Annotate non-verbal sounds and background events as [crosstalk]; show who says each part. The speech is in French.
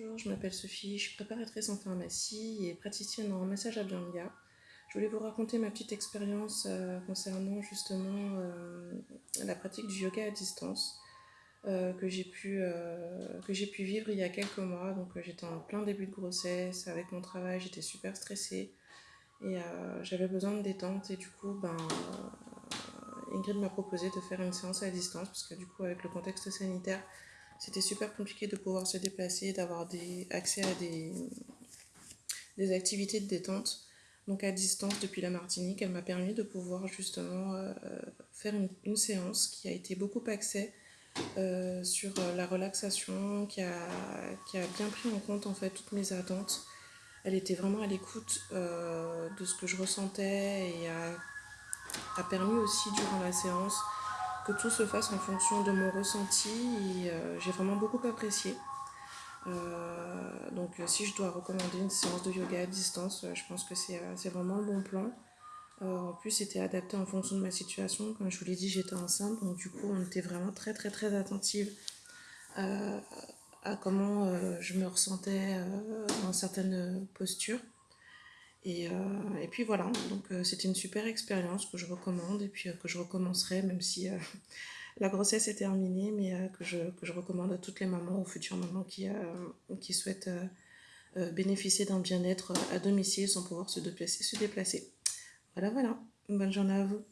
Speaker 1: Bonjour, je m'appelle Sophie, je suis préparatrice en pharmacie et praticienne en massage à Bianga. Je voulais vous raconter ma petite expérience euh, concernant justement euh, la pratique du yoga à distance euh, que j'ai pu, pu vivre il y a quelques mois. Donc j'étais en plein début de grossesse, avec mon travail, j'étais super stressée et j'avais besoin de détente et du coup ben, Ingrid m'a proposé de faire une séance à distance parce que du coup avec le contexte sanitaire c'était super compliqué de pouvoir se déplacer, d'avoir des, accès à des, des activités de détente. Donc à distance depuis la Martinique, elle m'a permis de pouvoir justement euh, faire une, séance qui a été beaucoup axée euh, sur la relaxation, qui a, qui a bien pris en compte en fait toutes mes attentes. Elle était vraiment à l'écoute euh, de ce que je ressentais et a, a permis aussi durant la séance tout se fasse en fonction de mon ressenti euh, j'ai vraiment beaucoup apprécié. Euh, donc euh, si je dois recommander une séance de yoga à distance, je pense que c'est vraiment le bon plan. en plus, c'était adapté en fonction de ma situation. Comme je vous l'ai dit, j'étais enceinte, donc du coup, on était vraiment très très très attentive à comment je me ressentais dans certaines postures. Et, euh, et, puis voilà, donc euh, c'était une super expérience que je recommande et puis euh, que je recommencerai même si [laughs] la grossesse est terminée, mais que, je, que, je, recommande à toutes les mamans ou futures mamans qui, qui souhaitent bénéficier d'un bien-être à domicile sans pouvoir se déplacer, se déplacer. Voilà, voilà. Bonne journée à vous.